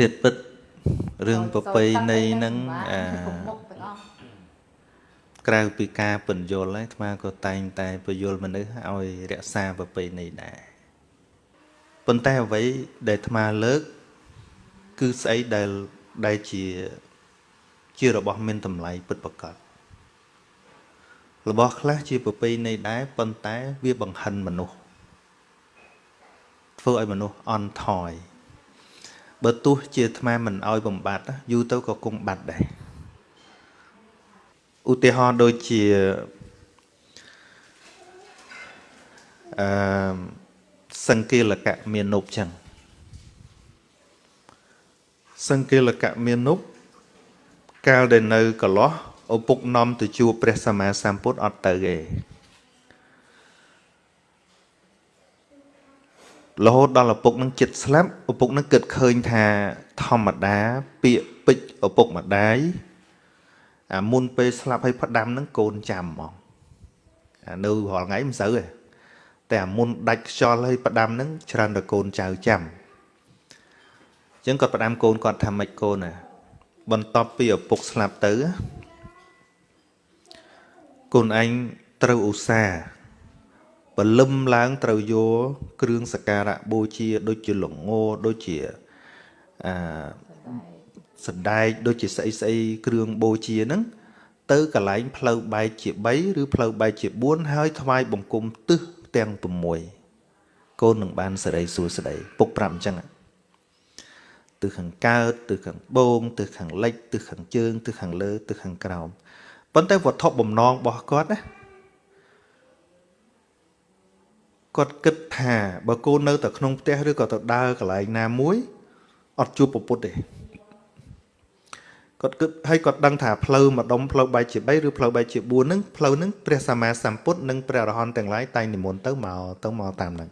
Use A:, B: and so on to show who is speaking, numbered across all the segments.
A: ធាតពិតរឿងប្រពៃណីហ្នឹងអា
B: មុខទាំងអស់
A: ក្រៅពីការពន្យល់ហើយអាត្មាក៏តែងតែពន្យល់មនុស្សឲ្យរក្សាប្រពៃណីដែរប៉ុន្តែអ្វីដែលអាត្មាលើក គឺស្អីដែលដែលជាជារបស់មានតម្លៃពិតប្រាកដរបស់ខ្លះជាប្រពៃណីដែរប៉ុន្តែវាបង្ហិនមនុស្សធ្វើឲ្យមនុស្សអន់ថយ បើទោះជាអាត្មាមិនឲ្យបំបត្តិណាយូរទៅក៏គង់បាត់ដែរឧទាហរណ៍ដូចជាអឺសង្កេលកៈមាននុបចឹងសង្កេលកៈមាននុបកាលដែលនៅកន្លោះឪពុកនាំទៅជួបព្រះសម្មាសម្ពុទ្ធអត់ទៅទេ រហូតដល់ឪពុកនឹងចិត្តស្លាប់ឪពុកនឹងគិតឃើញថាធម្មតាពាក្យពេចន៍ឪពុកម្ដាយអាមុនពេលស្លាប់ឲ្យផ្ដាំនឹងកូនចាំហ្មងអានៅរាល់ថ្ងៃមិនសូវទេតែអាមុនដាច់ខ្យល់ឲ្យផ្ដាំនឹងច្រើនតែកូនចៅចាំអញ្ចឹងគាត់ផ្ដាំកូនគាត់ថាម៉េចកូនណាបន្ទាប់ពីឪពុកស្លាប់ទៅកូនឯងត្រូវឧស្សាហ៍ បលឹមឡើងត្រូវយកគ្រឿងសក្ការៈបូជាដូចជាលងោដូចជាអាសណ្ដែកដូចជាស្អីស្អីគ្រឿងបូជាហ្នឹងទៅកន្លែងផ្លូវបែកជា3ឬផ្លូវបែកជា4ហើយថ្វាយបង្គំទឹះទាំង6កូននឹងបានសេរីសួស្តីពុកប្រាប់អញ្ចឹងទិសខាងកើតទិសខាងបូងទិសខាងលិចទិសខាងជើងទិសខាងលើទិសខាងក្រោមប៉ុន្តែវត្ថុបំណងរបស់គាត់ណា គាត់គិតថាបើកូននៅតែក្នុងផ្ទះឬក៏ទៅដើរកន្លែងណាមួយអត់ជួបពពុទ្ធទេគាត់គិតហើយគាត់ដឹងថាផ្លូវម្ដុំផ្លូវបែកជា3ឬផ្លូវបែកជា4ហ្នឹងផ្លូវហ្នឹងព្រះសម្មាសម្ពុទ្ធនិងព្រះអរហន្តទាំងឡាយតែងនិមន្តទៅមកទៅមកតាមហ្នឹង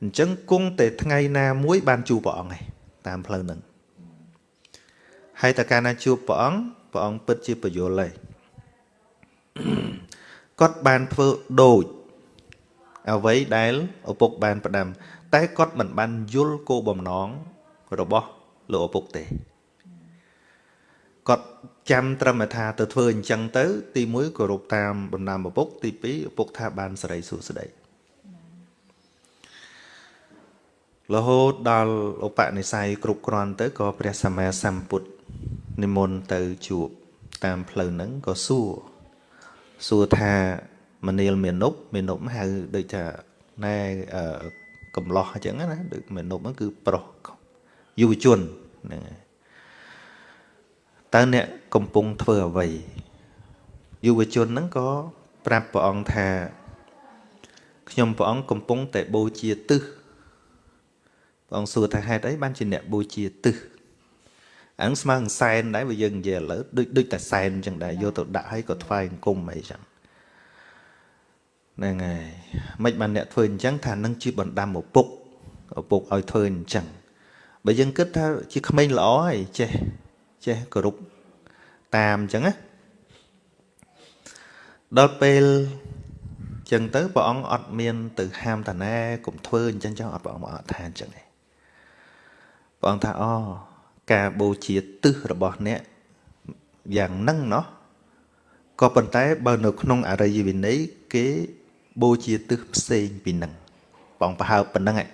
A: អញ្ចឹងគង់តែថ្ងៃណាមួយ បានជួបព្រះអង្គឯងតាមផ្លូវហ្នឹងហើយតើកាលណាជួបព្រះអង្គព្រះអង្គពិតជាបយលហើយគាត់បានធ្វើដូច អ្វីដែលឪពុកបានផ្ដាំ តែគាត់មិនបានយល់គោលបំណងរបស់លោកឪពុកទេគាត់ចាំត្រឹមថាទៅធ្វើអញ្ចឹងទៅ ទី1គោរពតាមបណ្ដាំឪពុក ទី2ឪពុកថាបានសេរីសួស្តីរហូតដល់ឧបនិស្ស័យគ្រប់គ្រាន់ទៅក៏ព្រះសម្មាសម្ពុទ្ធនិមន្តទៅជួបតាមផ្លូវហ្នឹងក៏សួរសួរថា មនាលមានុបមានុបហៅដូចថាណែកំឡោះអញ្ចឹងណាដូចមានុបហ្នឹងគឺប្រុសយុវជនហ្នឹងហើយតើអ្នកកំពុងធ្វើអ្វីយុវជនហ្នឹងក៏ប្រាប់ព្រះអង្គថាខ្ញុំព្រះអង្គកំពុងតែបូជាទឹះព្រះអង្គសួរថាហេតុអីបានជាអ្នកបូជាទឹះអានឹងស្មើនឹងសែនដែរបើយើងនិយាយឥឡូវដូចដូចតែសែនអញ្ចឹងដែរយកទៅដាក់ឲ្យក៏ថ្វាយអង្គមអីចឹង ហ្នឹងហើយមិនបានអ្នកធ្វើអញ្ចឹងថានឹងជាបណ្ដាំឪពុកឪពុកឲ្យធ្វើអញ្ចឹងបើយើងគិតថាជាក្មេងល្អហើយចេះចេះគោរពតាមអញ្ចឹងណាដល់ពេលអញ្ចឹងទៅព្រះអង្គអត់មានទៅហាមតាណែកុំធ្វើអញ្ចឹងចឹងអត់ព្រះអង្គអត់ថាអញ្ចឹងទេព្រះអង្គថាអូការបូជាទឹះរបស់អ្នកយ៉ាងហ្នឹងណោះក៏ប៉ុន្តែបើនៅក្នុងអរិយវិន័យគេ បូជាទឹះផ្សេងពីនឹងបងប្រហើបប៉ុណ្ណឹងឯ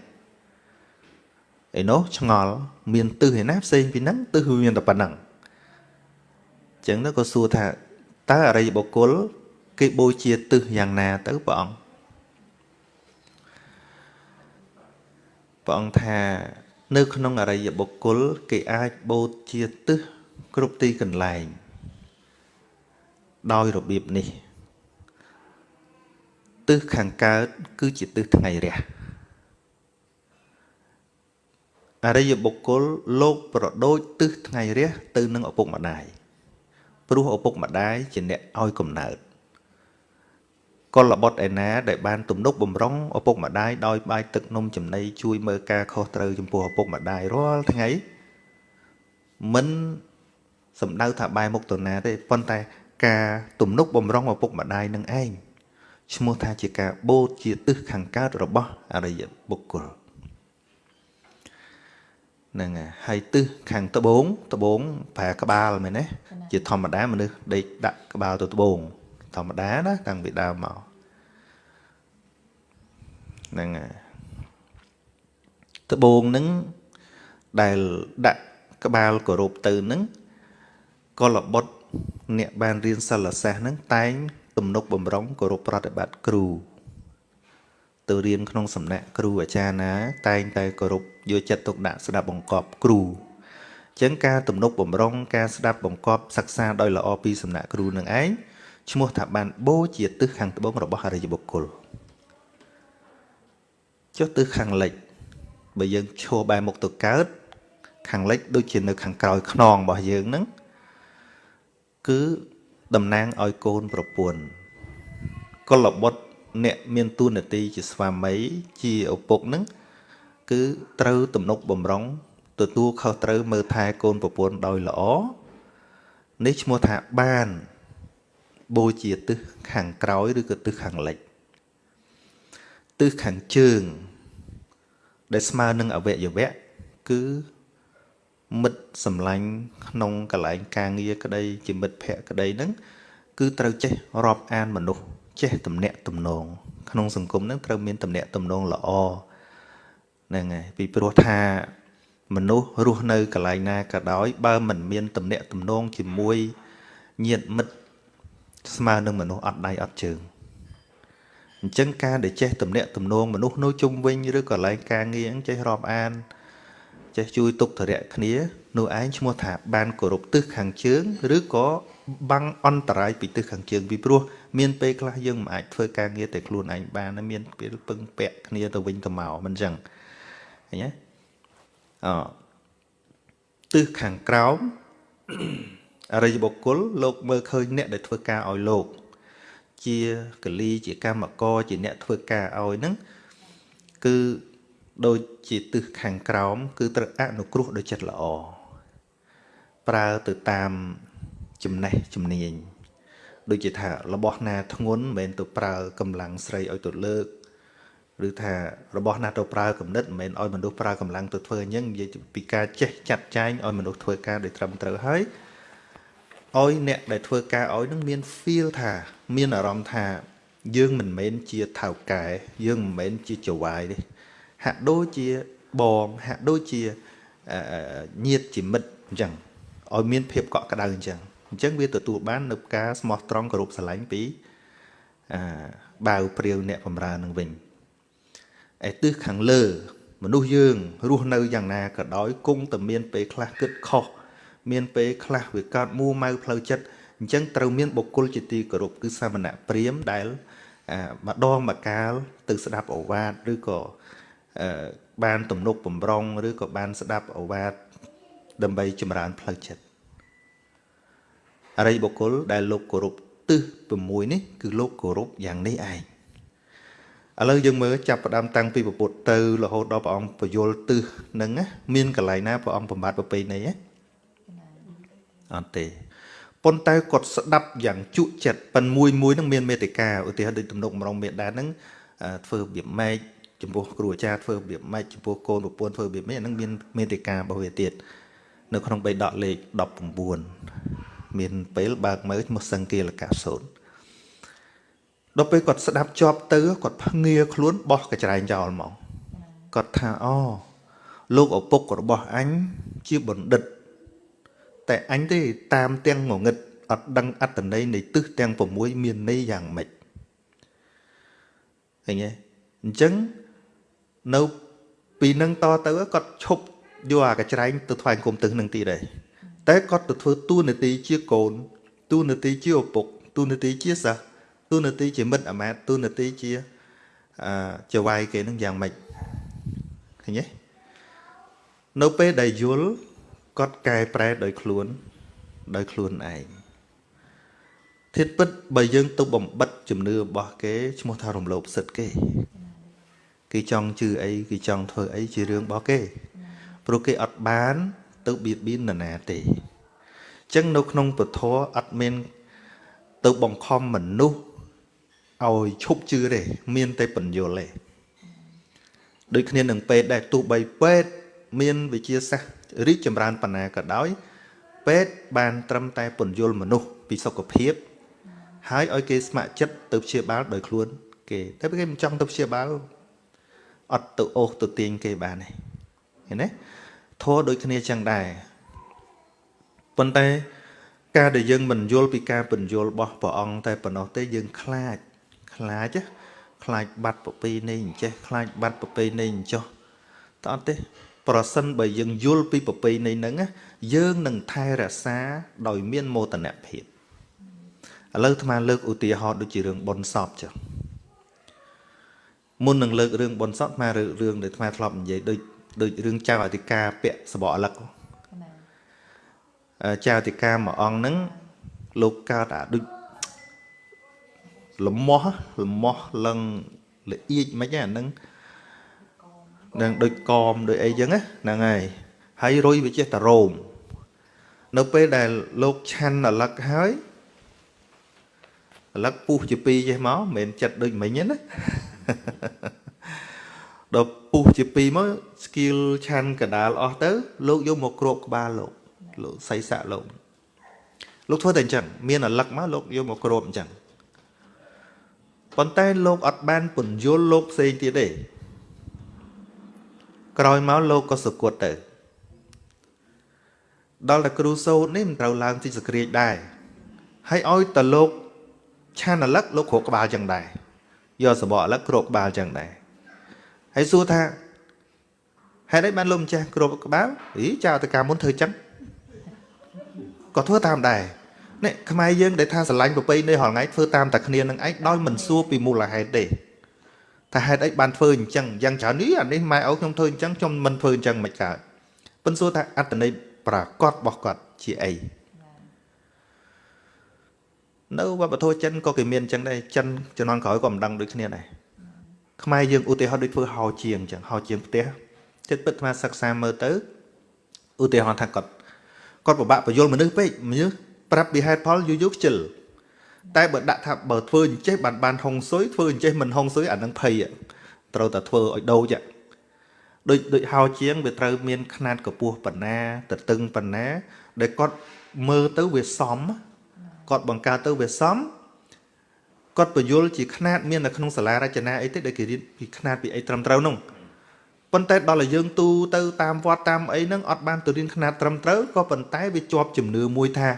A: ឯនោះឆ្ងល់មានទឹះឯណាផ្សេងពីនឹងទឹះវាមានតែប៉ុណ្ណឹងអញ្ចឹងទៅក៏សួរថាតើអរិយបុគ្គល គេបូជាទឹះយ៉ាងណាទៅព្រះអង្គព្រះអង្គថានៅក្នុងអរិយបុគ្គល គេអាចបូជាទឹះគ្រប់ទីកន្លែង ដោយរបៀបនេះ ទិសខាងកើតគឺជាទិសថ្ងៃរះអរិយបុគ្គលលោកប្រដូចទិសថ្ងៃរះទៅនឹងឪពុកម្ដាយព្រោះឪពុកម្ដាយជាអ្នកឲ្យកំណើតកុលបុត្រឯណាដែលបានទំនុកបំរុងឪពុកម្ដាយដោយបាយទឹកនំចំណីជួយមើលការខុសត្រូវចំពោះឪពុកម្ដាយរាល់ថ្ងៃមិនសំដៅថាបែរមុខទៅណាទេប៉ុន្តែការទំនុកបំរុងឪពុកម្ដាយនឹងឯង ឈ្មោះថាជាការបូតជាទិសខាងកើតរបស់អរិយបុគ្គលហ្នឹងហើយហើយទិសខាងត្បូងត្បូងប្រើក្បាលមែនទេជាធម្មតាមនុស្សដេកដាក់ក្បាលទៅត្បូងធម្មតាណាតាំងពីដើមមកហ្នឹងហើយត្បូងហ្នឹងដែលដាក់ក្បាលគោរពទៅហ្នឹងកលបុត្រអ្នកបានរៀនសិលសាស្ត្រហ្នឹងតែង ទំនុកបំរុងគោរពប្រតិបត្តិគ្រូទៅរៀនក្នុងសំណាក់គ្រូអាចារ្យណា តែងតែគោរពយកចិត្តទុកដាក់ស្ដាប់បង្គាប់គ្រូអញ្ចឹងការទំនុកបំរុងការស្ដាប់បង្គាប់សិក្សាដោយល្អពីសំណាក់គ្រូនឹងឯងឈ្មោះថាបានបូជាទិសខាងត្បូងរបស់អរិយបុគ្គលចុះទិសខាងលិចបើយើងឈរបែរមុខទៅកើត ខាងលិចដូចជានៅខាងក្រោយខ្នងរបស់យើងហ្នឹងគឺ តំណាងឲ្យកូនប្រពន្ធកុលបុត្រអ្នកមានទូនាទីជាស្វាមីជាឪពុកហ្នឹងគឺត្រូវទំនុកបំរុងទទួលខុសត្រូវមើលថែកូនប្រពន្ធដោយល្អនេះឈ្មោះថាបានបូជាទិសខាងក្រោយឬក៏ទិសខាងលិចទិសខាងជើង ដែលស្មើនឹងអវយវៈគឺ មិត្តសម្លាញ់ក្នុងកលែងការងារក្តីជាមិត្តភ័ក្តិក្តីហ្នឹងគឺត្រូវចេះរាប់អានមនុស្សចេះទំនាក់ទំនងក្នុងសង្គមហ្នឹងត្រូវមានទំនាក់ទំនងល្អហ្នឹងហើយពីព្រោះថាមនុស្សរស់នៅកន្លែងណាក៏ដោយ បើមិនមានទំនាក់ទំនងជាមួយញាតិមិត្តស្មើនឹងមនុស្សអត់ដៃអត់ជើងអញ្ចឹងការដែលចេះទំនាក់ទំនងមនុស្សនៅជុំវិញឬកន្លែងការងារចេះរាប់អាន ចេះជួយទុកធរៈគ្នានោះឯងឈ្មោះថាបានគោរពទិសខាងជើង ឬក៏បាំងអន្តរាយពីទិសខាងជើងពីព្រោះមានពេលខ្លះយើងមិនអាចធ្វើការងារតែខ្លួនឯងបានមានពេលពឹងពាក់គ្នាទៅវិញទៅមកមិនអញ្ចឹងឃើញទេអទិសខាងក្រោមអរិយបុគ្គលលោកមើលឃើញអ្នកដែលធ្វើការឲ្យលោក ជាកលីជាកម្មករជាអ្នកធ្វើការឲ្យហ្នឹងគឺ ដូចជាទិសខាងក្រោម គឺត្រូវអនុគ្រោះដោយចិត្តល្អប្រើទៅតាមចំណេះជំនាញដូចជាថារបស់ណាធ្ងន់មិនមែនទៅប្រើកម្លាំងស្រីឲ្យទៅលើកឬថារបស់ណាទៅប្រើគំនិតមិនមែនឲ្យមនុស្សប្រើកម្លាំងទៅធ្វើអញ្ចឹងនិយាយពីការចេះចាត់ចែងឲ្យមនុស្សធ្វើការដោយត្រឹមត្រូវហើយឲ្យអ្នកដែលធ្វើការឲ្យនឹងមាន feel ថា មានអារម្មណ៍ថា យើងមិនមែនជាថៅកែយើងមិនមែនជាចវាយទេ ហាក់ដូចជាបងហាក់ដូចជាញាតជាមិត្តអញ្ចឹងឲ្យមានភាពកក់ក្ដៅអញ្ចឹងអញ្ចឹងវាទទួលបាននៅការស្មោះត្រង់គោរពស្រឡាញ់ពីអាបាវព្រាវអ្នកបំរើនឹងវិញឯទិសខាងលើ មនុស្សយើងរស់នៅយ៉ាងណាក៏ដោយគង់តែមានពេលខ្លះគិតខុសមានពេលខ្លះវាកើតមួម៉ៅផ្លូវចិត្តអញ្ចឹងត្រូវមានបុគ្គលជាទីគោរពគឺសាមណៈព្រាមដែលម្ដងម្កាលទៅស្ដាប់អវាទឬក៏ បានទំនុកបំរុងឬក៏បានស្ដាប់អវាទដើម្បីចម្រើនផ្លូវចិត្តអរិយបុគ្គលដែលលោកគោរពទិស6នេះគឺលោកគោរពយ៉ាងនេះឯងឥឡូវយើងមើលចាប់ផ្ដើមតាំងពីពុទ្ធទៅរហូតដល់ព្រះអង្គពយលទិសហ្នឹងមានកន្លែងណាព្រះអង្គបំបត្តិប្រពៃណីហ៎អត់ទេប៉ុន្តែគាត់ស្ដាប់យ៉ាងជក់ចិត្តប៉ិនមួយមួយហ្នឹងមានមេតិកាឧទាហរណ៍ដូចទំនុកម្រងមេដានហ្នឹងធ្វើរបៀបម៉េច ចំពោះគ្រូអាចារ្យធ្វើរបៀបម៉េចចំពោះកូនប្រពន្ធធ្វើរបៀបម៉េចហ្នឹងមានមេតិការបស់វាទៀតនៅក្នុងបេដកលេខ19មានពេលបើកមើលមកសង្គាលកសូនដល់ពេលគាត់ស្ដាប់ជាប់ទៅគាត់ភ្ងាខ្លួនបោះកញ្ច្រែងចោលហ្មងគាត់ថាអូលោកឪពុករបស់អញជាបណ្ឌិត តែអញទេតាមទាំងងងឹតអត់ដឹងអត្តន័យនៃទិសទាំង6មានន័យយ៉ាងម៉េចឃើញទេអញ្ចឹង នៅពីនឹងតទៅគាត់ឈប់យកអាកញ្ច្រែងទៅថ្វាយគុំទឹះនឹងទីដែរតែគាត់ទៅធ្វើតួនាទីជាកូនតួនាទីជាឪពុកតួនាទីជាសិស្សតួនាទីជាមិត្តអាមាត្យតួនាទីជាអឺចវាយគេនឹងយ៉ាងម៉េចឃើញទេនៅពេលដែលយល់គាត់កែប្រែដោយខ្លួន ដោយខ្លួនឯងធៀបពិតបើយើងទៅបំបិតជំនឿរបស់គេឈ្មោះថារំលោភសិទ្ធិគេ គេចង់ជឿអីគេចង់ធ្វើអីជារឿងរបស់គេព្រោះគេអត់បាន ទៅបៀតបៀននរណាទេអញ្ចឹងនៅក្នុងពធអត់មាន ទៅបង្ខំមនុស្សឲ្យឈប់ជឿទេមានតែបញ្យលទេដូចគ្នានឹងពេទ្យដែរទោះបីពេទ្យមានវិជាសាស្ត្ររីកចម្រើនប៉ុណ្ណាក៏ដោយ ពេទ្យបានត្រឹមតែពន្យល់មនុស្សពីសុខភាព ហើយឲ្យគេស្ម័គ្រចិត្តទៅព្យាបាលដោយខ្លួន គេតែគេមិនចង់ទៅព្យាបាល អត់ទៅអូសទៅទាញគេបានទេឃើញទេធัวដូចគ្នាចឹងដែរប៉ុន្តែការដែលយើងមិនយល់ពីការបញ្យល់របស់ព្រះអង្គតែប៉ុណ្ណោះទេយើងខ្លាចខ្លាចខ្លាចបាត់ប្រពៃណីអញ្ចេះខ្លាចបាត់ប្រពៃណីអញ្ចោះតអត់ទេ ប្រសិនបើយើងយល់ពីប្រពៃណីហ្នឹងយើងនឹងថែរក្សា ដោយមានមោទនភាពឥឡូវអាត្មាលើកឧទាហរណ៍ដូចជារឿងបុណ្យសពចឹង មុននឹងលើករឿងបុណ្យសពអាត្មារឿងដែលអាត្មាធ្លាប់និយាយដូចដូចរឿងចៅអធិការពាក់សបកអលឹកចៅអធិការមួយអង្គហ្នឹងលោកកើតអាដូចលមាស់លមាស់លឹងល្អៀចមិនអាហ្នឹងនឹងដូចកមដូចអីចឹងហ្នឹងហើយហើយរុយវាចេះតែរោមនៅពេលដែលលោកឆាន់អលឹកហើយអលឹកពុះជាពីរចេះមកមិនមែនចិត្តដូចមិញទេណា ដល់ពុះជាពីរមកស្គីលឆាន់កដាលអស់ទៅ លោកយកមកគ្របក្បាលលោកលោកសៃស័កលោកលោកធ្វើតែអញ្ចឹងមានអលឹកមកលោកយកមកគ្របអញ្ចឹងប៉ុន្តែលោកអត់បានពន្យល់លោកផ្សេងទៀតទេក្រោយមកលោកក៏សគត់ទៅដល់តែគ្រូសូត្រនេះមិនត្រូវឡើងទីសក្រាចដែរហើយឲ្យតលោកឆានអលឹកលោកគ្របក្បាលចឹងដែរ យកសបកអលឹកគ្របក្បាលចឹងដែរហើយសួរថាហេតុអីបានលោកម្ចាស់គ្របក្បាលអីចៅតកាមុនធ្វើចឹងក៏ធ្វើតាមដែរនេះខ្មែរយើងដែលថាស្រឡាញ់ប្រពៃណីរាល់ថ្ងៃធ្វើតាមតែគ្នានឹងឯងដោយមិនសួរពីមូលហេតុទេថាហេតុអីបានធ្វើអញ្ចឹងយ៉ាងច្រើននេះអានេះម៉ែឪខ្ញុំធ្វើអញ្ចឹងខ្ញុំមិនធ្វើអញ្ចឹងមិនកើតប៉ុន្តែសួរថាអត្តន័យប្រកបរបស់គាត់ជាអី នៅវប្បធម៌ចិនក៏គេមានអញ្ចឹងដែរចិនជំនាន់ក្រោយក៏មិនដឹងដូចគ្នាដែរខ្មែរយើងឧទាហរណ៍ដូចធ្វើហោជាងអញ្ចឹងហោជាងផ្ទះចិត្តពិតថាសិក្សាមើលទៅឧទាហរណ៍ថាគាត់គាត់ពិបាកបញ្យល់មនុស្សពេកមនុស្សប្រាប់ពីហេតុផលយូរយូរខ្ជិលតែបើដាក់ថាបើធ្វើអញ្ចេះបានបានហុងស៊ុយធ្វើអញ្ចេះមិនហុងស៊ុយអានឹងភ័យត្រូវតែធ្វើឲ្យដូចដូចដូចហោជាងវាត្រូវមានຂណាតកពស់ប៉ុណ្ណាទៅតឹងប៉ុណ្ណាដែលគាត់មើលទៅវាសម គាត់បង្កើតទៅវាសមគាត់បញ្យល់ជាຂណាតមាននៅក្នុងសាលារចនាអីទេដែលគេរៀនពីຂណាតពីអីត្រឹមត្រូវនោះប៉ុន្តែដល់ឲ្យយើងទូទៅតាមវត្តតាមអីហ្នឹងអត់បានទៅរៀនຂណាតត្រឹមត្រូវក៏ប៉ុន្តែវាជាប់ជំនឿមួយថា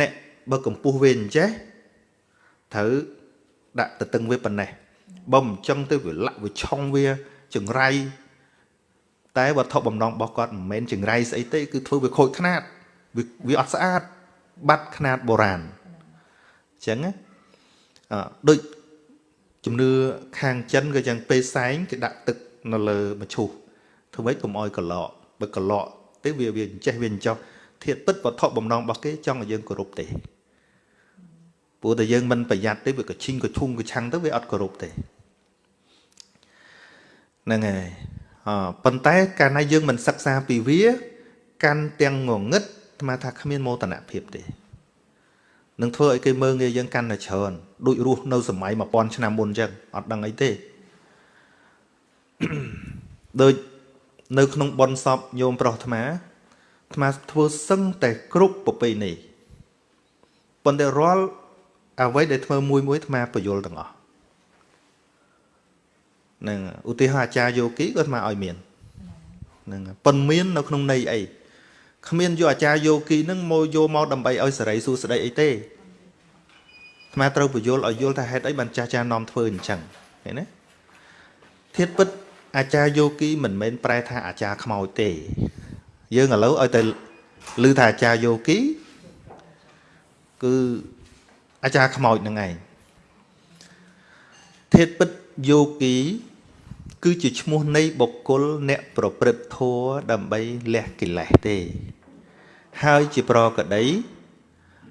A: អ្នកបើកម្ពស់វាអញ្ចេះត្រូវដាក់ទៅតឹងវាប៉ុណ្ណេះបើមិនចឹងទៅវាលាក់វាឆុងវាចង្រៃតែវត្ថុបំណងរបស់គាត់មិនមែនចង្រៃស្អីទេគឺធ្វើវាខូចຂ្នាតវាអត់ស្អាតបាត់ຂ្នាតបុរាណ អញ្ចឹងអឺដូចជំនឿខាងចិនក៏យ៉ាងពេលសែងគេដាក់ទឹកនៅលើមឈូសធ្វើម៉េចកុំអោយកឡកបើកឡកទេវាវាចេះវាចោះធាតពិតវត្ថុបំណងរបស់គេចង់ឲ្យយើងគោរពទេព្រោះតែយើងមិនប្រយ័ត្នទេវាក៏ឈិញក៏ឈុំក៏ឆាំងទៅវាអត់គោរពទេហ្នឹងហើយអប៉ុន្តែកាលណាយើងមិនសិក្សាពីវា កាន់ទាំងងងឹតស្មាថាគ្មានមោទនភាពទេ នឹងធ្វើឲ្យគេមើងងាយយើងកាន់តែច្រើនដូចរស់នៅសម័យ1000ឆ្នាំមុនអញ្ចឹងអត់ដឹងអីទេដូចនៅក្នុងប៉ុនសពញោមប្រុសអាត្មាអាត្មាធ្វើសឹងតែគ្រប់ប្រពៃណីប៉ុន្តែរាល់អ្វីដែលធ្វើមួយមួយអាត្មាបញ្យល់ទាំងអស់នឹងឧទាហរណ៍អាចារ្យយោគីក៏អាត្មាឲ្យមាននឹងប៉ុន្មាននៅក្នុងន័យអី គ្មានយកអាចារ្យយោគីនឹងមកយកមកដើម្បីឲ្យសេរីសួស្តីអីទេអាត្មាត្រូវបញ្យល់ឲ្យយល់ថាហេតុអីបានចាស់ចាស់នាំធ្វើអញ្ចឹងឃើញទេធៀបពិតអាចារ្យយោគីមិនមែនប្រែថាអាចារ្យខ្មោចទេ យើងឥឡូវឲ្យតែឮថាអាចារ្យយោគីគឺអាចារ្យខ្មោចនឹងឯងធាតពិតយោគី គឺជាឈ្មោះនៃបុគ្គលអ្នកប្រព្រឹត្តធម៌ដើម្បីលះកិលេសទេ ហើយជាប្រកដី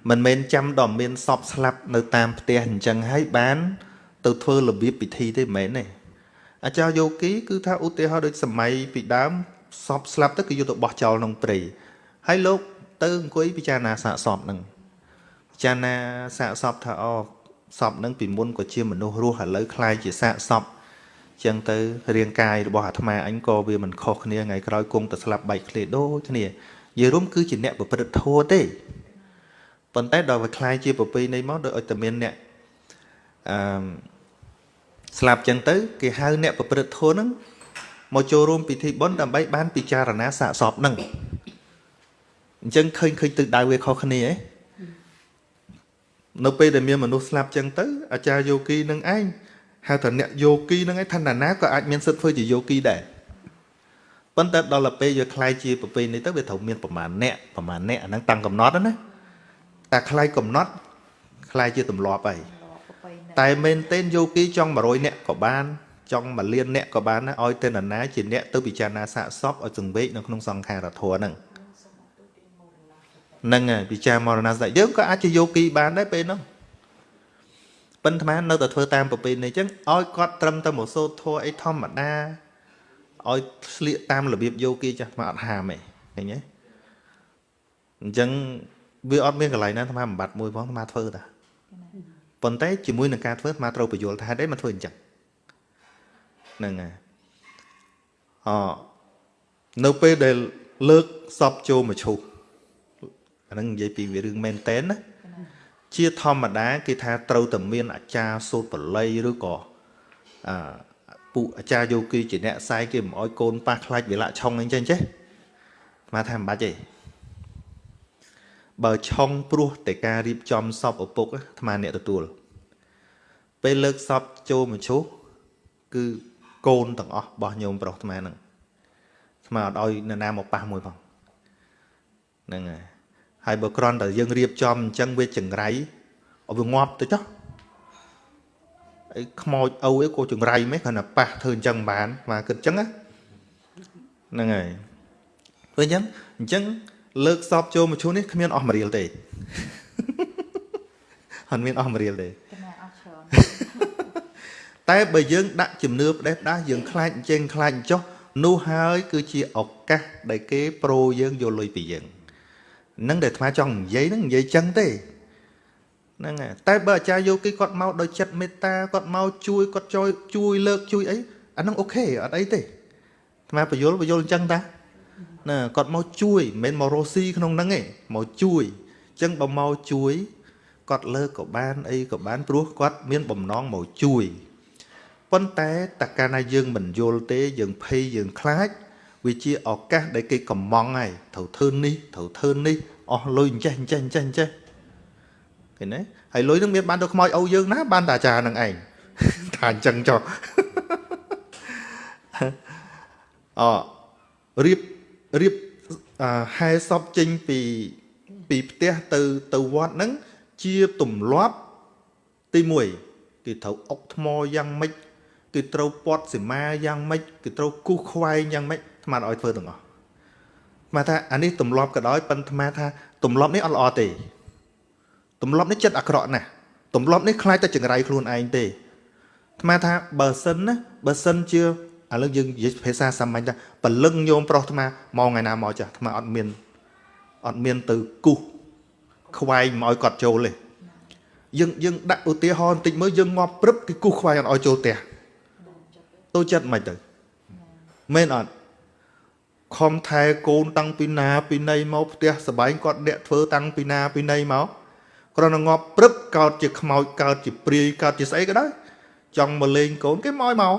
A: មិនមែនចាំដល់មានសពស្លាប់នៅតាមផ្ទះអញ្ចឹងហើយបាន ទៅធ្វើរបៀបពិធីទេមិនមែនទេអាចារ្យយោគីគឺថាឧទាហរណ៍ដូចសម័យពីដើមសពស្លាប់ទៅគឺយកទៅបោះចោលក្នុងព្រៃហើយលោកទៅអង្គុយពិចារណាសាកសពហ្នឹងពិចារណាសាកសពថាអូសពហ្នឹងពីមុនក៏ជាមនុស្សរស់ឥឡូវคล้ายជាសាកសព ចឹងទៅរាងកាយរបស់អាត្មាអញក៏វាមិនខុសគ្នាថ្ងៃក្រោយគង់តែស្លាប់បែកឃ្លាដូចគ្នានិយាយរួមគឺជាអ្នកប្រព្រឹត្តធម៌ទេប៉ុន្តែដល់វាคล้ายជាប្រពៃណីមកដោយឲ្យតែមានអ្នកអឺស្លាប់ចឹងទៅគេហៅអ្នកប្រព្រឹត្តធម៌ហ្នឹងមកចូលរួមពិធីបុណ្យដើម្បីបានពិចារណាសាកសពហ្នឹងអញ្ចឹងឃើញឃើញទិសដៅវាខុសគ្នាហ៎នៅពេលដែលមានមនុស្សស្លាប់ចឹងទៅអាចារ្យយោគីនឹងឯង ហៅថាអ្នកយោគីនឹងឯងឋានណាក៏អាចមានសិទ្ធិធ្វើជាយោគីដែរប៉ុន្តែដល់ទៅពេលវាคล้ายជាប្រពៃនេះទៅវាត្រូវមានប្រមាណអ្នកប្រមាណអ្នកអាហ្នឹងតាំងកំណត់ណាតែคล้ายកំណត់คล้ายជាទម្លាប់ហើយតែមែនទែនយោគីចង់100អ្នកក៏បានចង់1លានអ្នកក៏បានដែរឲ្យតែនរណាជាអ្នកទៅពិចារណាសាកសពឲ្យសង្វេគនៅក្នុងសង្ខារធម៌ហ្នឹងហ្នឹងហើយពិចារមរណសតិយើងក៏អាចជាយោគីបានដែរពេលហ្នឹង ប៉ុន្តែនៅតែធ្វើតាមប្រពៃណីអញ្ចឹងឲ្យគាត់ត្រឹមតែមកសូត្រធម៌អីធម្មតាឲ្យស្លៀកតាមរបៀបយោគីចាស់មកអត់ហាមទេឃើញទេអញ្ចឹងវាអត់មានកន្លែងណាអាត្មាបំបត្តិមួយផងអាត្មាធ្វើតាប៉ុន្តែជាមួយនឹងការធ្វើអាត្មាត្រូវបញ្យល់ថាហេតុអីមកធ្វើអញ្ចឹងហ្នឹងហើយអនៅពេលដែលលើកសពចូលមកឈូសអាហ្នឹងនិយាយពីវារឿងមែនតែនណា ជាធម្មតាគេថាត្រូវតែមានអាចារ្យសូត្របល័យឬក៏អឺពួកអាចារ្យយោគីជាអ្នកខ្សែគេមិនអោយកូនប៉ះខ្លាច់វិលៈឆុងអីចឹងចេះមកថាមិនបាច់ទេបើឆុងព្រោះតែការរៀបចំសពឪពុកអាត្មាអ្នកទទួលពេលលើកសពចូលមឈូសគឺកូនទាំងអស់របស់ញោមប្រុសអាត្មាហ្នឹងអាត្មាអត់ឲ្យនរណាមកប៉ះមួយផងហ្នឹងហើយ ហើយបើគ្រាន់តែយើងរៀបចំអញ្ចឹងវាចង្រៃឲ្យវាងាប់ទៅចុះអីខ្មោចអូអីក៏ចង្រៃមិនគ្រាន់តែប៉ះធ្វើអញ្ចឹងបានមកគិតអញ្ចឹងហ្នឹងហើយព្រោះអញ្ចឹងអញ្ចឹងលើកសពចូលមកឈូនេះគ្មានអស់មរៀលទេអត់មានអស់មរៀលទេតែបើយើងដាក់ជំនឿផ្ដេសផ្ដាស់យើងខ្លាចអញ្ចឹងខ្លាចអញ្ចោះនោះហើយគឺជាឱកាសដែលគេប្រូយើងយកលុយពីយើង នឹងដែលអាត្មាចង់និយាយហ្នឹងនិយាយចឹងទេហ្នឹងហើយតែបើអាចារ្យយោគីគាត់មកដោយចិត្តមេត្តាគាត់មកជួយគាត់ជួយជួយលើកជួយអីអាហ្នឹងអូខេអត់អីទេអាត្មាបញ្យល់បញ្យល់អញ្ចឹងតាណាគាត់មកជួយមិនមែនមករស់ស៊ីក្នុងហ្នឹងទេមកជួយអញ្ចឹងបើមកជួយគាត់លើកក៏បានអីក៏បានព្រោះគាត់មានបំណងមកជួយប៉ុន្តែតើកាលណាយើងមិនយល់ទេយើងភ័យយើងខ្លាច វាជាឱកាសដែលគេកំងហើយត្រូវធ្វើនេះត្រូវធ្វើនេះអស់លុយអញ្ចេះអញ្ចេះអញ្ចេះអញ្ចេះឃើញទេហើយលុយនឹងមានបានទៅខ្មោចអូវយើងណាបានតែអាចារ្យនឹងឯងថាអញ្ចឹងចុះអរៀបរៀបហែសពចេញពីពីផ្ទះទៅទៅវត្តហ្នឹងជាទម្លាប់ទី1គេត្រូវអុកថ្មយ៉ាងម៉េចគេត្រូវពាត់សីមាយ៉ាងម៉េចគេត្រូវគូសខ្វែងយ៉ាងម៉េច ថ្មឲ្យធ្វើទាំងអស់ថ្មថាអានេះទម្លាប់ក៏ដោយប៉ុន្តែថ្មថាទម្លាប់នេះអត់ល្អទេទម្លាប់នេះចិត្តអាក្រក់ណាស់ទម្លាប់នេះខ្លាចតែចង្រៃខ្លួនឯងទេថ្មថាបើសិនណាបើសិនជាឥឡូវយើងនិយាយភាសាសាមញ្ញថាពលឹងញោមប្រុសថ្មមកថ្ងៃណាមកចាស់ថ្មអត់មានអត់មានទៅគូសខ្វែងមកឲ្យគាត់ចូលទេយើងយើងដាក់ឧទាហរណ៍បន្តិចមើលយើងងាប់ព្រឹបគេគូសខ្វែងអត់ឲ្យចូលផ្ទះទៅចិត្តមិនទៅមែនអត់ ខំថែកូនតាំងពីណាពីណីមកផ្ទះសបែងគាត់អ្នកធ្វើតាំងពីណាពីណីមកគ្រាន់តែងាប់ព្រឹបកោតជាខ្មោចកោតជាព្រាយកោតជាស្អីក៏ដោយចង់មកលេងកូនគេមកឲ្យមក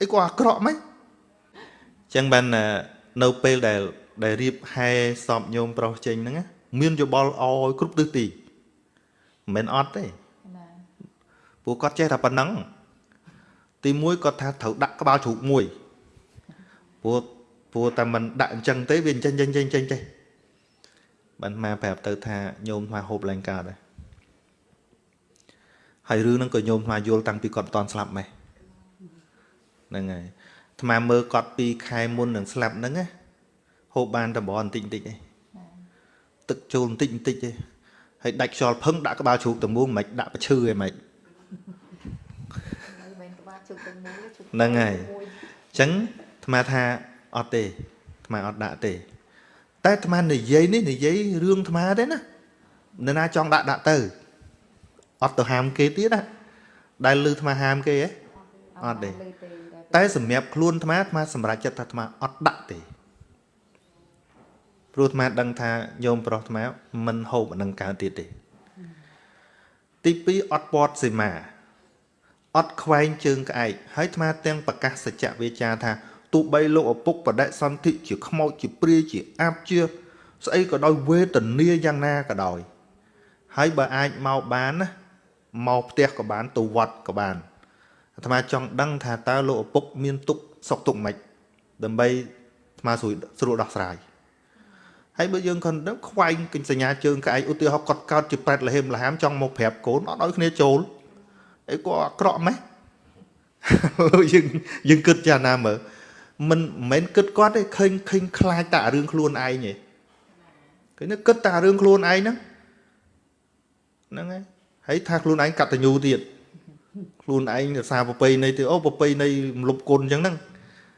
A: អីគាត់អាក្រក់មិនចឹងបាននៅពេលដែលដែលរៀបហែសពញោមប្រុសចេញហ្នឹងមានយោបល់អោយគ្រប់ទិសទីមិនមែនអត់ទេពួកគាត់ចេះតែប៉ុណ្ណឹងទី1គាត់ថាត្រូវដាក់ក្បាលជ្រូកមួយព្រោះ ព្រោះតែមិនដាក់អញ្ចឹងទេវាអញ្ចឹងចេញចេញចេញចេះបានមកប្រាប់ទៅថាញោមថ្មហូបឡើងកើតដែរហើយរឿងហ្នឹងក៏ញោមថ្មយល់តាំងពីគាត់មិនតន់ស្លាប់ម៉េះហ្នឹងហើយថ្មមើលគាត់ពីខែមុននឹងស្លាប់ហ្នឹងណាហូបបានតែបបន្តិចបន្តិចឯងទឹកចូលបន្តិចបន្តិចឯងហើយដាច់ខ្យល់ផឹងដាក់ក្បាលជ្រូកទៅមួយមិនដាក់ប្រឈឺឯងមិនហ្នឹងហើយអញ្ចឹងអាត្មាថា អត់ទេអាត្មាអត់ដាក់ទេ តែអាត្មានិយាយនេះនិយាយរឿងអាត្មាទេណានរណាចង់ដាក់ដាក់ទៅអត់ទៅហាមគេទៀតណាដែលលឺអាត្មាហាមគេហ៎អត់ទេតែសម្រាប់ខ្លួនអាត្មាអាត្មាសម្រេចចិត្តថាអាត្មាអត់ដាក់ទេព្រោះអាត្មាដឹងថាញោមប្រុសអាត្មាមិនហូបអានឹងកើតទៀតទេទី2អត់ពាត់សីមាអត់ខ្វែងជើងក្អែកហើយអាត្មាទាំងប្រកាសសច្ចវិជ្ជាថា ទោះបីលោកឪពុកបដិសន្ធិជាខ្មោចជាព្រាយជាអាបជាស្អីក៏ដោយវេទនាយ៉ាងណាក៏ដោយ ហើយបើអាចមកបានណាមកផ្ទះក៏បានទៅវត្តក៏បានអាត្មាចង់ដឹងថាតើលោកឪពុកមានទុកសុខទុកមិនដើម្បីអាត្មាស្រួលស្រួលដោះស្រាយហើយបើយើងគាត់ខ្វែងគិញសញ្ញាជើងក្អែកឧទាហរណ៍គាត់កើតជាប្រែតលហេមលហាមចង់មកប្រាប់កូនអត់ឲ្យគ្នាចូលអីក៏អាក្រក់ម៉េះយើងយើងគិតចាណាមើល មិនមិនមែនគិតគាត់ទេឃើញឃើញខ្លាចតែរឿងខ្លួនឯងទេឃើញគិតតែរឿងខ្លួនឯងហ្នឹងហ្នឹងហើយហើយថាខ្លួនឯងកតញ្ញូទៀតខ្លួនឯងរសារប្រពៃណីទៀតអូប្រពៃណីរំលប់គុណអញ្ចឹងហ្នឹង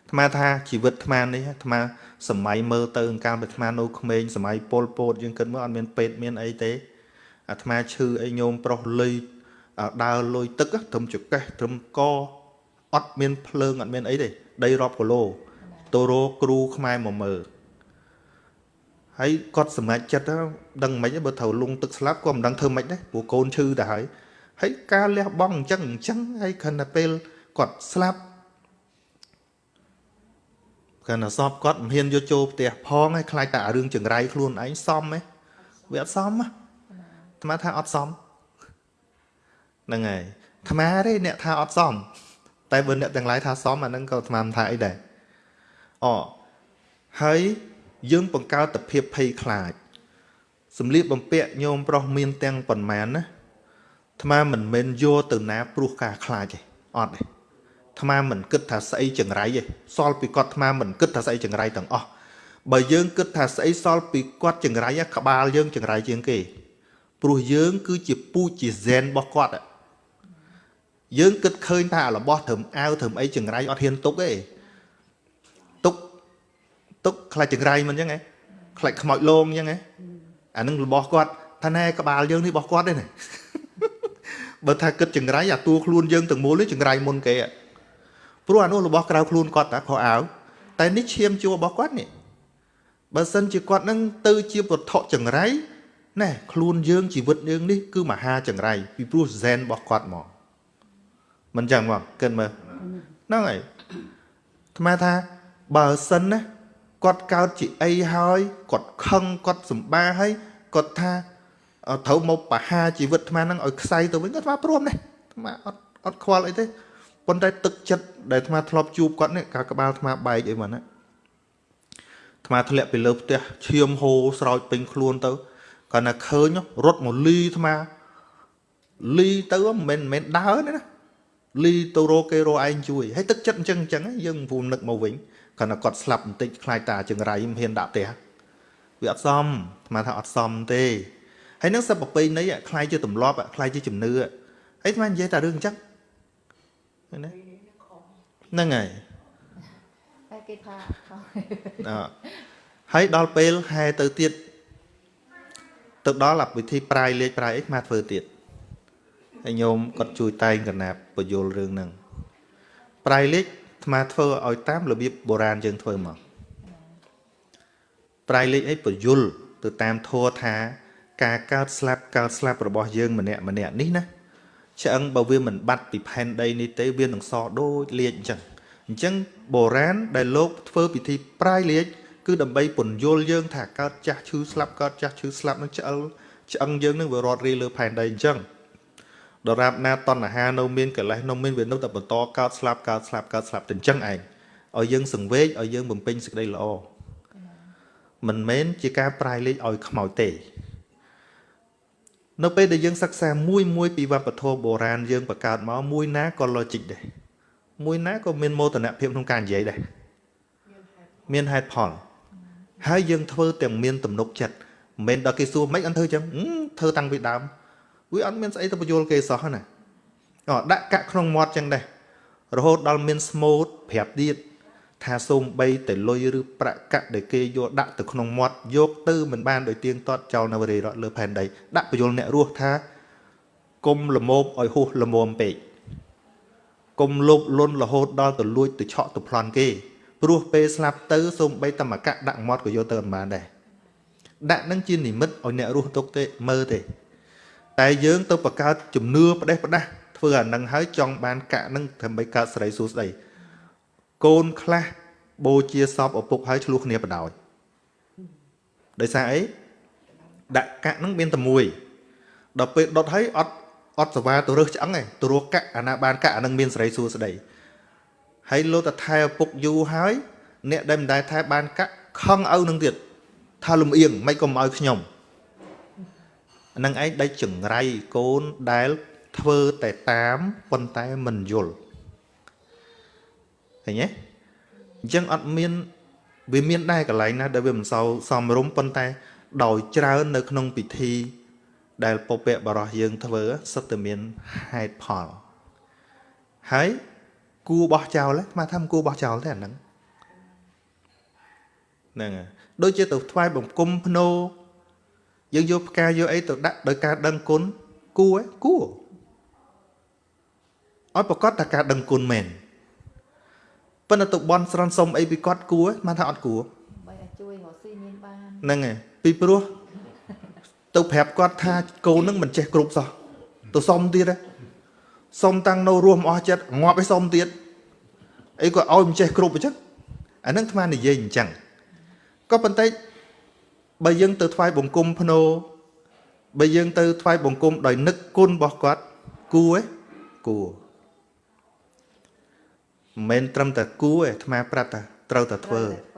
A: អាត្មាថាជីវិតអាត្មានេះអាត្មាសម័យមើលទៅកាលពីអាត្មានៅក្មេងសម័យពលពតយើងគិតមើលអត់មានពេទ្យមានអីទេអាត្មាឈឺអីញោមប្រុសលុយដើរលុយទឹកត្រឹមចកេះត្រឹមកអត់មានភ្លើងអត់មានអីទេ ដីរាប់គីឡូទៅរកគ្រូខ្មែរមកមើលហើយគាត់សម្រេចចិត្តដឹងមិនបើត្រូវលងទឹកស្លាប់ក៏មិនដឹងធ្វើមិនដែរព្រោះកូនឈឺទៅហើយហើយការលះបង់អញ្ចឹងអញ្ចឹងហើយខណៈពេលគាត់ស្លាប់កាលណាសពគាត់មិនហ៊ានយកចូលផ្ទះផងហើយខ្លាចតែរឿងចង្រៃខ្លួនឯងសមហ៎វាអត់សមអាត្មាថាអត់សមហ្នឹងហើយអាត្មាទេអ្នកថាអត់សម តែបើអ្នកទាំងឡាយថាសមអាហ្នឹងក៏អាត្មាមិនថាអីដែរអហើយយើងបង្កើតតែភាពភ័យខ្លាចសម្លៀកបំពាក់ញោមប្រុសមានទាំងប៉ុន្មានណាអាត្មាមិនមែនយកទៅណាព្រោះការខ្លាចទេអត់ទេអាត្មាមិនគិតថាស្អីចង្រៃទេសល់ពីគាត់អាត្មាមិនគិតថាស្អីចង្រៃទាំងអស់បើយើងគិតថាស្អីសល់ពីគាត់ចង្រៃក្បាលយើងចង្រៃជាងគេព្រោះយើងគឺជាពូជជាហ្សែនរបស់គាត់ យើងគិតឃើញថារបស់ត្រឹមអាវត្រឹមអីចង្រៃអត់ហ៊ានទុកទេទុកទុកខ្លាចចង្រៃមិនអញ្ចឹងហ៎ខ្លាចខ្មោចលងអញ្ចឹងហ៎អានឹងរបស់គាត់ថាណែក្បាលយើងនេះរបស់គាត់ទេណាបើថាគិតចង្រៃអាតួខ្លួនយើងទាំងមូលនេះចង្រៃមុនគេព្រោះអានោះរបស់ក្រៅខ្លួនគាត់តាខោអាវតែនេះឈាមជួរបស់គាត់នេះបើសិនជាគាត់នឹងទៅជាវត្ថុចង្រៃណែខ្លួនយើងជីវិតយើងនេះគឺមហាចង្រៃពីព្រោះហ្សែនរបស់គាត់មក មិនចឹងមកគិតមើលហ្នឹងហើយអាត្មាថាបើសិនណាគាត់កើតជាអីហើយគាត់ខឹងគាត់សម្បាហើយគាត់ថាត្រូវមកបហាជីវិតអាត្មាហ្នឹងឲ្យខ្សែទៅវិញគាត់ថាព្រមនេះអាត្មាអត់អត់ខ្វល់អីទេប៉ុន្តែទឹកចិត្តដែលអាត្មាធ្លាប់ជួបគាត់នេះកាលក្បាលអាត្មាបែកអីមកណាអាត្មាធ្លាក់ពីលើផ្ទះឈាមហូរស្រោចពេញខ្លួនទៅគាត់ណាឃើញរត់មកលីអាត្មាលីទៅមិនមែនមិនមែនដើរទេណា លីទៅរកគេរកឯងជួយហើយទឹកចិត្តអញ្ចឹងអញ្ចឹងយើងពូនឹកមកវិញគាត់ណាគាត់ស្លាប់បន្តិចខ្លាចតាចង្រៃមិនហ៊ានដាក់ផ្ទះវាអត់សមអាត្មាថាអត់សមទេហើយនឹងសិបប្រពៃណីខ្លាយជាទម្លាប់ខ្លាយជាជំនឿហើយស្មាននិយាយតែរឿងអញ្ចឹងណាហ្នឹងហើយ
B: តែគេថា
A: អហើយដល់ពេលហែទៅទៀតទៅដល់វិធីប្រាយលេខប្រាយអីមកធ្វើទៀត ហើយញោមគាត់ជួយតែងកណាប់បញ្យលរឿងហ្នឹងប្រាយលេខអាត្មាធ្វើឲ្យតាមរបៀបបុរាណយើងធ្វើមកប្រាយលេខអីបញ្យលទៅតាមធัวថា ការកើតស្លាប់កើតស្លាប់របស់យើងម្នាក់ម្នាក់នេះណាឆ្អឹងបើវាមិនបាត់ពីផែនដីនេះទេវានឹងសដូចលាជអញ្ចឹងអញ្ចឹងបុរាណដែលលោកធ្វើពិធីប្រាយលាជគឺដើម្បីពន្យល់យើង ថាកើតចាស់ឈឺស្លាប់កើតចាស់ឈឺស្លាប់នឹងឆ្អឹងឆ្អឹងយើងនឹងវារត់រីលើផែនដីអញ្ចឹង ដរាបណាតណ្ហានៅមានកលេសនៅមានវានៅតែបន្តកើតស្លាប់កើតស្លាប់កើតស្លាប់ទៅអញ្ចឹងឯងឲ្យយើងសង្វេគឲ្យយើងបំពេញសេចក្តីល្អមិនមែនជាការប្រាយលេខឲ្យខ្មោចទេនៅពេលដែលយើងសិក្សាមួយមួយពីវប្បធម៌បុរាណយើងបង្កើតមកមួយណាក៏ logic ដែរមួយណាក៏មានមោទនភាពក្នុងការនិយាយដែរមានហេតុផលហើយយើងធ្វើទាំងមានទំនុកចិត្តមិនមែនដល់គេសួរមិនអត់ធ្វើចឹងធ្វើតាំងពីដើម វាអត់មានស្អីទៅបញ្យល់គេសោះណាអដាក់កាក់ក្នុងមាត់ចឹងដែររហូតដល់មានស្មូតប្រាប់ទៀតថាសូមបីតែលុយឬប្រាក់កាក់ដែលគេយកដាក់ទៅក្នុងមាត់យកទៅមិនបានដោយទៀងទាត់ចោលនៅរីរត់លើផែនដីដាក់បញ្យលអ្នករស់ថាគុំលមោបឲ្យហួសលមមពេកកុំលោភលន់រហូតដល់ទៅលួចទៅឆក់ទៅប្លន់គេព្រោះពេលស្លាប់ទៅសូម្បីតែមកកាក់ដាក់មាត់ក៏យកទៅមិនបានដែរដាក់នឹងជានិមិត្តឲ្យអ្នករស់ទុកទេមើលទេ តែយើងទៅបង្កើតជំនឿផ្ដេសផ្ដាស់ធ្វើអានឹងហើយចង់បានកាក់នឹងដើម្បីកើតសេរីសួស្តីកូនខ្លះបូជាសពឪពុកហើយឆ្លោះគ្នាបដ ாய் ដោយសារអីដាក់កាក់នឹងមានតែមួយដល់ពេលដុតហើយអត់អត់សវ៉ាទៅរើសឆ្អឹងឯងទៅរកកាក់អាណាបានកាក់អានឹងមានសេរីសួស្តីហើយលោកតថែឪពុកយូរហើយអ្នកដែលមិនដែលថែបានកាក់ខឹងឪនឹងទៀតថាលំអៀងមិនក៏មកឲ្យខ្ញុំអា នឹងឯងដេចចង្រៃកូនដែលធ្វើតែតាមប៉ុន្តែមិនយល់ឃើញទេអញ្ចឹងអត់មានវាមានដែរកន្លែងណាដែលវាមិនសូវសមរម្យប៉ុន្តែ ដោយច្រើននៅក្នុងពិធី ដែលពពកបរោះយើងធ្វើសិតតែមានហេតុផលហើយគួរបោះចោលហ្នឹងស្មាថាមិនគួរបោះចោលទេអាហ្នឹងហ្នឹងហើយដូចជាទៅថ្វាយបង្គំភ្នោ យើងយកផ្កាយកអីទៅដាក់ដោយការដឹងគុណគួរគួរឲ្យប្រកាសថាការដឹងគុណមែនប៉ុន្តែទៅបន់ស្រន់សុំអីពីគាត់គួរមិនថាអត់គួរ
B: បីឲ្យជួយរកស៊ីមានបាន
A: ហ្នឹងហើយពីព្រោះទៅប្រាប់គាត់ថាកូននឹងមិនចេះគ្រប់សោះទៅសុំទៀតហ៎សុំតាំងនៅរស់មិនអស់ចិត្តងាប់ឲ្យសុំទៀតអីក៏ឲ្យមិនចេះគ្រប់អញ្ចឹងអាហ្នឹងអាត្មានិយាយអញ្ចឹងក៏ប៉ុន្តែ បើយើងទៅថ្វាយបង្គំភ្នោបើយើងទៅថ្វាយបង្គំដោយនឹកគុណរបស់គាត់គួរឯគួរមិនមែនត្រឹមតែគួរឯអាត្មាប្រាប់ថាត្រូវតែធ្វើ
B: ត្រូវតែធ្វើ